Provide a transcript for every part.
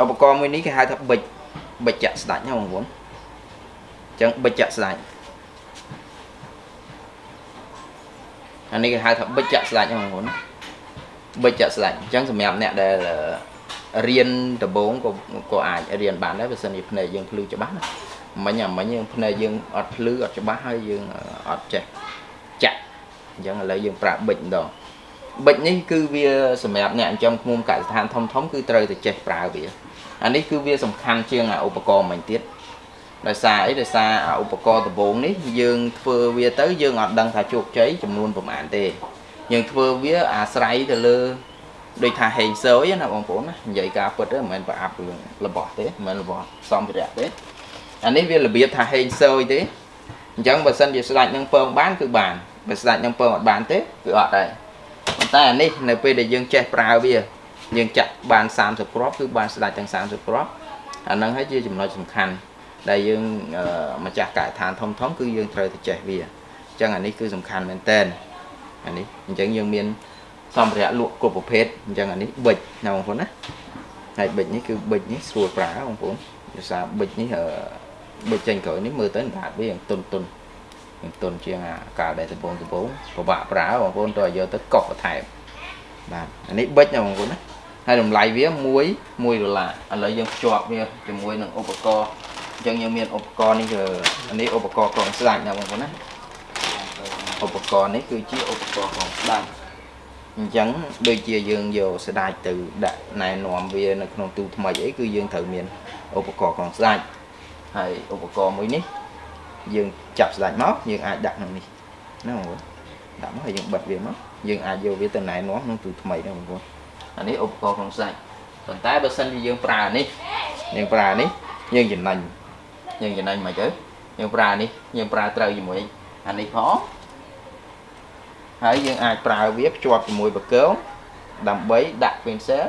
ឧបករណ៍មួយនេះគេហៅថាប៊ិចប៊ិចចាក់ស្ដាច់ណាបងប្អូនអញ្ចឹងប៊ិចចាក់ស្ដាច់អានេះគេហៅថាប៊ិចចាក់ស្ដាច់ណាបងប្អូនប៊ិចចាក់ស្ដាច់អញ្ចឹងសម្រាប់អ្នកដែលរៀនដំបូងក៏ក៏អាចរៀនបានដែរបើសិនជាភ្នែកយើងភ្លឺច្បាស់ណាមិញអាមិញយើងភ្នែកយើងអត់ភ្លឺអត់ច្បាស់ហើយយើងអត់ចេះចាក់អញ្ចឹងឥឡូវយើងប្រើប៊ិចម្ដង ប៊ិចនេះគឺវាសម្រាប់អ្នកចិញ្ចឹមឃ្មុំកសិដ្ឋានធំធំគឺត្រូវតែចេះប្រើវាអានេះគឺវាសំខាន់ជាងអាឧបករណ៍មិញទៀតដោយសារអីដោយសារអាឧបករណ៍ដំបូងនេះយើងធ្វើវាទៅយើងអត់ដឹងថាជោគជ័យចំនួនប្រមាណទេយើងធ្វើវាអាស្រ័យទៅលើដូចថាហេងសយណាបងប្អូនណានិយាយការពិតទៅមិនមែនប្រអាប់រឿងរបស់ទេមិនមែនរបស់សំភារៈទេអានេះវារបៀបថាហេងសយទេអញ្ចឹងបើសិនជាស្ដាច់នឹងពងបានគឺបានបើស្ដាច់នឹងពងអត់បានទេគឺអត់ដែរប៉ុន្តែអានេះនៅពេលដែលយើងចេះប្រើវាយើងចាក់បាន30គ្រាប់គឺបានស្ដាច់ទាំង30គ្រាប់អាហ្នឹងហើយជាចំណុចសំខាន់ដែលយើងម្ចាស់កាយដ្ឋានធំធំគឺយើងត្រូវតែចេះវាអញ្ចឹងអានេះគឺសំខាន់មែនតើអានេះអញ្ចឹងយើងមានសម្ភារៈលក់គ្រប់ប្រភេទអញ្ចឹងអានេះប៊ិចណាបងប្អូនណាហើយប៊ិចនេះគឺប៊ិចនេះស្រួលប្រើបងប្អូនដោយសារប៊ិចនេះប៊ិចចេញក្រោយនេះមើលទៅដាតវាយ៉ាងទុនទុ នយ៉ាងទុនជាងអាកាលដែលដំបងដំបងពិបាកប្រើបងប្អូនទៅឲ្យយកទៅកុសបន្ថែមបាទអានេះប៊ិចណាបងប្អូនណាហើយតម្លៃវា1 1ដុល្លារឥឡូវយើងភ្ជាប់វាជាមួយនឹងឧបករណ៍អញ្ចឹងយើងមានឧបករណ៍នេះគឺនេះឧបករណ៍កងស្ដាច់ណាបងប្អូនណាឧបករណ៍នេះគឺជាឧបករណ៍កងស្ដាច់អញ្ចឹងដូចជាយើងយកស្ដាច់ទៅដាក់ណែនាំវានៅក្នុងទូថ្មីអីគឺយើងត្រូវមានឧបករណ៍កងស្ដាច់ហើយឧបករណ៍មួយនេះ យើងចាប់ស្ដាច់មកយើងអាចដាក់ក្នុងនេះណាបងប្អូនដាក់មកហើយយើងបិទវាមកយើងអាចយកវាទៅណែនាំក្នុងទូថ្មីដែរបងប្អូនអានេះឧបករណ៍កងស្ដាច់ប៉ុន្តែបើសិនជាយើងប្រើនេះយើងប្រើនេះយើងចំណេញយើងចំណេញមិនទៅយើងប្រើនេះយើងប្រើត្រូវជាមួយអានេះផងហើយយើងអាចប្រើវាភ្ជាប់ជាមួយបកងដើម្បីដាក់ pencil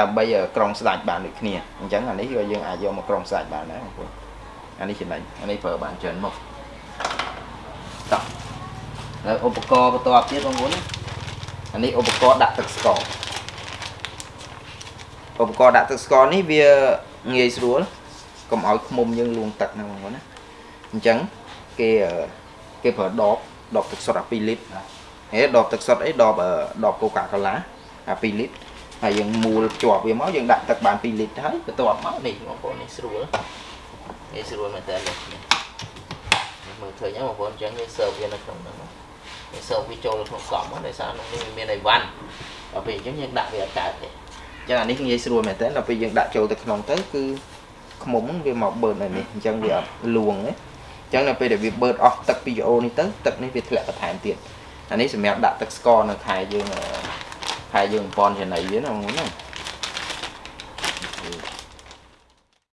ដើម្បីក្រុងស្ដាច់បានដូចគ្នាអញ្ចឹងអានេះក៏យើងអាចយកមកក្រុងស្ដាច់បានដែរបងប្អូន អានេះចំណេញអានេះប្រើបានច្រើនមកតោះហើយឧបករណ៍បន្ទាប់ទៀតបងប្អូនអានេះឧបករណ៍ដាក់ទឹកស្ករឧបករណ៍ដាក់ទឹកស្ករនេះវាងាយស្រួលកុំឲ្យឃុំយើងលួងទឹកណាបងប្អូនណាអញ្ចឹងគេគេប្រើដបដបទឹកសុទ្ធអា2លីត្រហេដបទឹកសុទ្ធអីដបដបកូកាកូឡាអា2លីត្រហើយយើងមូលជាប់វាមកយើងដាក់ទឹកបាន2លីត្រហើយបន្ទាប់មកនេះបងប្អូននេះស្រួល នេះស្រួលមែនតើនេះមើលឃើញបងប្អូនអញ្ចឹងវាសើវានៅក្នុងហ្នឹងវាសើវាចូលក្នុងកង់ដោយសារក្នុងនេះវាមានអីវ៉ាន់ដល់ពេលអញ្ចឹងយើងដាក់វាអត់កើតទេអញ្ចឹងអានេះងាយស្រួលមែនតើដល់ពេលយើងដាក់ចូលទៅក្នុងទៅគឺខ្មុំវាមកបឺតនៅនេះអញ្ចឹងវាអត់លួងទេអញ្ចឹងនៅពេលដែលវាបឺតអស់ទឹកពីយ៉ូនេះទៅទឹកនេះវាធ្លាក់បន្ថែមទៀតអានេះសម្រាប់ដាក់ទឹកស្ករនៅខែយើងខែយើងប៉ុនចំណៃវាណាបងប្អូនណា